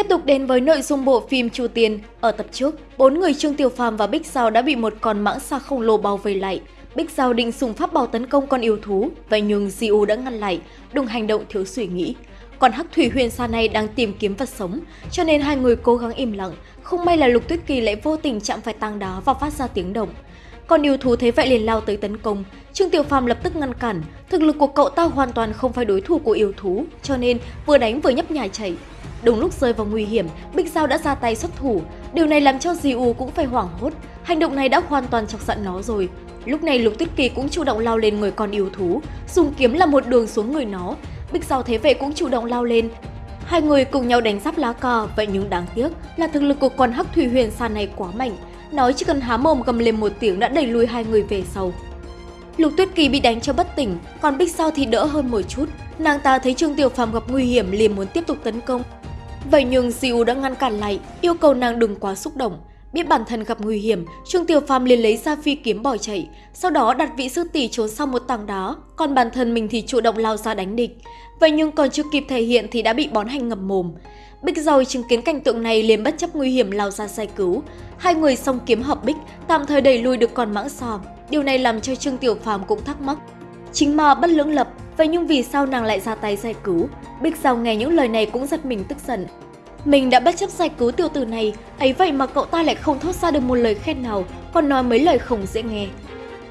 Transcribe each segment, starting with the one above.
Tiếp tục đến với nội dung bộ phim Chu Tiên. Ở tập trước, bốn người Trương Tiểu Phàm và Bích Giao đã bị một con mãng xà khổng lồ bao vây lại. Bích Giao định dùng pháp bảo tấn công con yêu thú, vậy nhưng Diu đã ngăn lại, đừng hành động thiếu suy nghĩ. Còn Hắc Thủy Huyền Sa này đang tìm kiếm vật sống, cho nên hai người cố gắng im lặng. Không may là Lục Tuyết Kỳ lại vô tình chạm phải tang đá và phát ra tiếng động. Con yêu thú thấy vậy liền lao tới tấn công, Trương Tiểu Phàm lập tức ngăn cản, thực lực của cậu ta hoàn toàn không phải đối thủ của yêu thú, cho nên vừa đánh vừa nhấp nhài chạy. Đúng lúc rơi vào nguy hiểm, Bích Giao đã ra tay xuất thủ. Điều này làm cho diu cũng phải hoảng hốt. Hành động này đã hoàn toàn chọc giận nó rồi. Lúc này Lục Tuyết Kỳ cũng chủ động lao lên người con yêu thú, dùng kiếm là một đường xuống người nó. Bích Giao thế vậy cũng chủ động lao lên. Hai người cùng nhau đánh giáp lá cờ, vậy nhưng đáng tiếc là thực lực của con Hắc Thủy Huyền Sa này quá mạnh. Nói chỉ cần há mồm gầm lên một tiếng đã đẩy lùi hai người về sau. Lục Tuyết Kỳ bị đánh cho bất tỉnh, còn Bích sao thì đỡ hơn một chút. Nàng ta thấy Trương Tiểu Phàm gặp nguy hiểm liền muốn tiếp tục tấn công, Vậy nhưng siu đã ngăn cản lại, yêu cầu nàng đừng quá xúc động. Biết bản thân gặp nguy hiểm, Trương Tiểu Phàm liền lấy ra phi kiếm bỏ chạy, sau đó đặt vị sư tỷ trốn sau một tảng đá, còn bản thân mình thì chủ động lao ra đánh địch. Vậy nhưng còn chưa kịp thể hiện thì đã bị bón hành ngập mồm. Bích Dầu chứng kiến cảnh tượng này liền bất chấp nguy hiểm lao ra giải cứu. Hai người song kiếm hợp bích, tạm thời đẩy lui được con mãng xà. Điều này làm cho Trương Tiểu Phàm cũng thắc mắc. Chính mà bất lưỡng lập, vậy nhưng vì sao nàng lại ra tay giải cứu? Bích Dầu nghe những lời này cũng giật mình tức giận. Mình đã bất chấp giải cứu tiểu tử này, ấy vậy mà cậu ta lại không thốt ra được một lời khen nào, còn nói mấy lời không dễ nghe.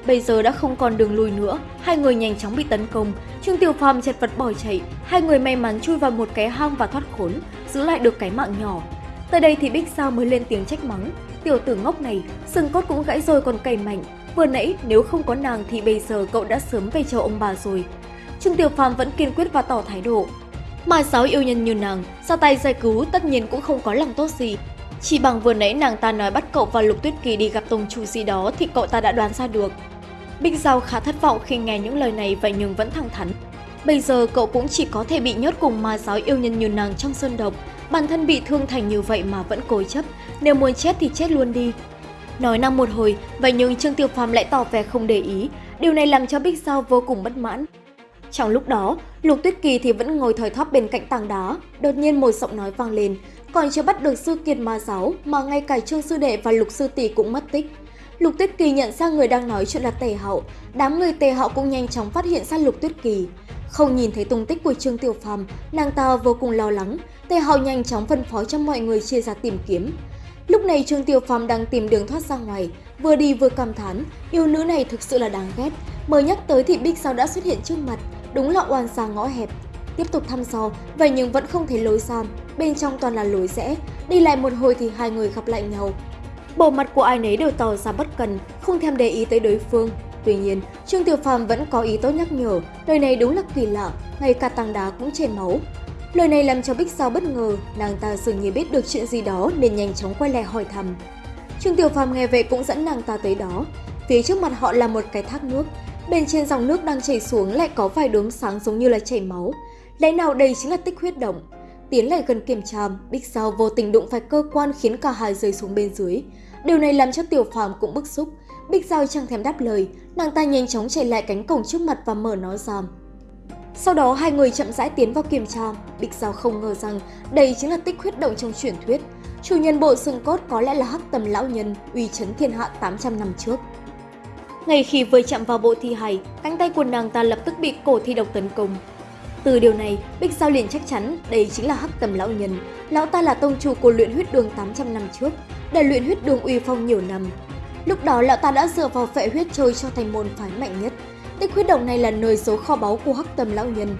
Bây giờ đã không còn đường lui nữa, hai người nhanh chóng bị tấn công. Trương Tiểu Phàm chật vật bỏ chạy, hai người may mắn chui vào một cái hang và thoát khốn, giữ lại được cái mạng nhỏ. Tới đây thì Bích sao mới lên tiếng trách mắng. Tiểu tử ngốc này, xương cốt cũng gãy rồi còn cày mạnh. Vừa nãy nếu không có nàng thì bây giờ cậu đã sớm về chỗ ông bà rồi. Trương Tiểu Phàm vẫn kiên quyết và tỏ thái độ, mà sáu yêu nhân như nàng, ra tay giải cứu tất nhiên cũng không có lòng tốt gì. Chỉ bằng vừa nãy nàng ta nói bắt cậu và Lục Tuyết Kỳ đi gặp tông chủ gì đó thì cậu ta đã đoán ra được. Bích Giao khá thất vọng khi nghe những lời này vậy nhưng vẫn thẳng thắn. Bây giờ cậu cũng chỉ có thể bị nhốt cùng ma giáo yêu nhân như nàng trong sơn độc. Bản thân bị thương thành như vậy mà vẫn cố chấp, nếu muốn chết thì chết luôn đi. Nói năng một hồi, vậy nhưng Trương Tiêu Phàm lại tỏ vẻ không để ý. Điều này làm cho Bích Giao vô cùng bất mãn. Trong lúc đó, Lục Tuyết Kỳ thì vẫn ngồi thời thóp bên cạnh tảng đá, đột nhiên một giọng nói vang lên, còn chưa bắt được sư kiệt ma giáo mà ngay cả Trương sư đệ và Lục sư tỷ cũng mất tích. Lục Tuyết Kỳ nhận ra người đang nói chuyện là Tề Hậu, đám người Tề Hậu cũng nhanh chóng phát hiện ra Lục Tuyết Kỳ. Không nhìn thấy tung tích của Trương Tiểu Phàm, nàng ta vô cùng lo lắng, Tề Hậu nhanh chóng phân phó cho mọi người chia ra tìm kiếm. Lúc này Trương Tiểu Phàm đang tìm đường thoát ra ngoài, vừa đi vừa cảm thán, yêu nữ này thực sự là đáng ghét. Mới nhắc tới thì Bích Sao đã xuất hiện trước mặt, đúng là oan xa ngõ hẹp. Tiếp tục thăm dò, vậy nhưng vẫn không thấy lối ra, bên trong toàn là lối rẽ, đi lại một hồi thì hai người gặp lại nhau. Bộ mặt của ai nấy đều tỏ ra bất cần, không thèm để ý tới đối phương. Tuy nhiên, Trương Tiểu Phàm vẫn có ý tốt nhắc nhở, lời này đúng là kỳ lạ, ngay cả tảng đá cũng chảy máu. Lời này làm cho Bích Sao bất ngờ, nàng ta dường như biết được chuyện gì đó nên nhanh chóng quay lại hỏi thăm. Trương Tiểu Phàm nghe vậy cũng dẫn nàng ta tới đó. Phía trước mặt họ là một cái thác nước, Bên trên dòng nước đang chảy xuống lại có vài đốm sáng giống như là chảy máu. Lẽ nào đây chính là tích huyết động? Tiến lại gần kiểm tra, Bích Sao vô tình đụng phải cơ quan khiến cả hai rơi xuống bên dưới. Điều này làm cho Tiểu Phàm cũng bức xúc. Bích Giao chẳng thèm đáp lời, nàng ta nhanh chóng chạy lại cánh cổng trước mặt và mở nó ra. Sau đó hai người chậm rãi tiến vào kiểm tra, Bích Giao không ngờ rằng đây chính là tích huyết động trong truyền thuyết. Chủ nhân bộ xương cốt có lẽ là hắc tầm lão nhân, uy chấn thiên hạ 800 năm trước. Ngay khi vừa chạm vào bộ thi hài, cánh tay của nàng ta lập tức bị cổ thi độc tấn công. Từ điều này, Bích Giao liền chắc chắn đây chính là hắc tầm lão nhân. Lão ta là tông chủ của luyện huyết đường 800 năm trước, đã luyện huyết đường uy phong nhiều năm. Lúc đó lão ta đã dựa vào phệ huyết trôi cho thành môn phái mạnh nhất. Tích huyết động này là nơi số kho báu của hắc tầm lão nhân.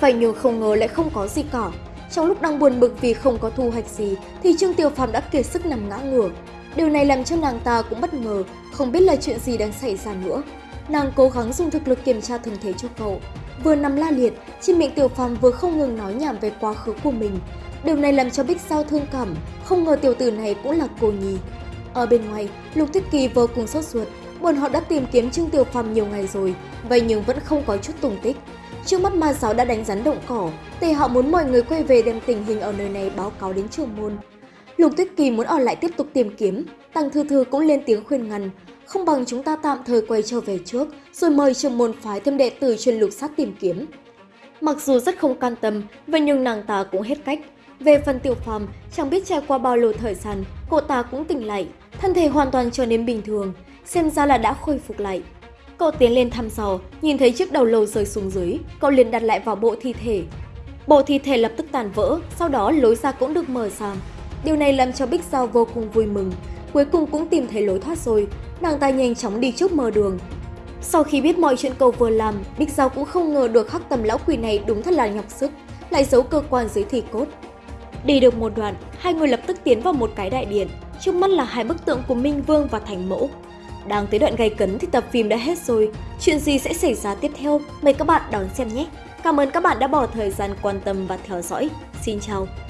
Vậy nhưng không ngờ lại không có gì cả. Trong lúc đang buồn bực vì không có thu hoạch gì, thì Trương Tiểu Phàm đã kiệt sức nằm ngã ngửa. Điều này làm cho nàng ta cũng bất ngờ, không biết là chuyện gì đang xảy ra nữa. Nàng cố gắng dùng thực lực kiểm tra thân thể cho cậu. Vừa nằm la liệt, trên miệng tiểu phàm vừa không ngừng nói nhảm về quá khứ của mình. Điều này làm cho Bích Sao thương cảm, không ngờ tiểu tử này cũng là cô nhi. Ở bên ngoài, Lục Thích Kỳ vô cùng sốt ruột, bọn họ đã tìm kiếm Trương Tiểu Phàm nhiều ngày rồi, vậy nhưng vẫn không có chút tung tích. Trước mắt ma giáo đã đánh rắn động cỏ, Tề họ muốn mọi người quay về đem tình hình ở nơi này báo cáo đến trường môn. Lục Tuyết Kỳ muốn ở lại tiếp tục tìm kiếm, Tăng Thư Thư cũng lên tiếng khuyên ngăn, không bằng chúng ta tạm thời quay trở về trước, rồi mời trường môn phái thêm đệ tử chuyên lục sát tìm kiếm. Mặc dù rất không can tâm, vậy nhưng nàng ta cũng hết cách. Về phần Tiểu Phàm, chẳng biết trải qua bao lâu thời gian, cô ta cũng tỉnh lại, thân thể hoàn toàn trở nên bình thường, xem ra là đã khôi phục lại. Cậu tiến lên thăm dò, nhìn thấy chiếc đầu lâu rơi xuống dưới, cậu liền đặt lại vào bộ thi thể. Bộ thi thể lập tức tàn vỡ, sau đó lối ra cũng được mở ra. Điều này làm cho Bích Giao vô cùng vui mừng, cuối cùng cũng tìm thấy lối thoát rồi, nàng ta nhanh chóng đi trước mở đường. Sau khi biết mọi chuyện cậu vừa làm, Bích Giao cũng không ngờ được hắc tầm lão quỷ này đúng thật là nhọc sức, lại giấu cơ quan dưới thì cốt. Đi được một đoạn, hai người lập tức tiến vào một cái đại điện, trước mắt là hai bức tượng của Minh Vương và Thành Mẫu. Đang tới đoạn gay cấn thì tập phim đã hết rồi, chuyện gì sẽ xảy ra tiếp theo, mời các bạn đón xem nhé! Cảm ơn các bạn đã bỏ thời gian quan tâm và theo dõi. Xin chào!